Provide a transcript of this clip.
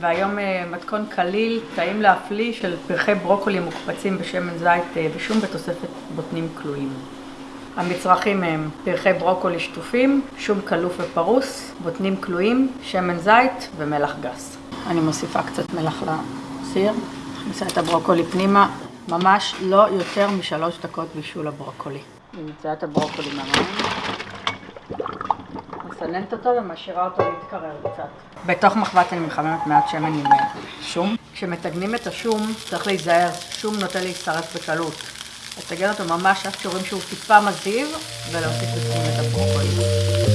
והיום מתכון קליל, טעים להפליא של פרחי ברוקולי מוקפצים בשמן זית ושום בתוספת בוטנים כלואים. המצרכים הם פרחי ברוקולי שטופים, שום כלוף ופרוס, בוטנים כלואים, שמן זית ומלח גס. אני מוסיפה קצת מלח לסיר, מכניסה את הברוקולי פנימה, ממש לא יותר משלוש דקות בישול הברוקולי. אני מוציאה את הברוקולי מהמים, מסננת אותו ומשאירה אותו להתקרר קצת. בתוך מחבת אני מחממת מעט שמן עם שום. כשמטגנים את השום צריך להיזהר, שום נוטה להצטרף בקלות. לטגן אותו ממש עד שרואים שהוא טיפה מזיב ולהוסיף לפנים את הברוקולי.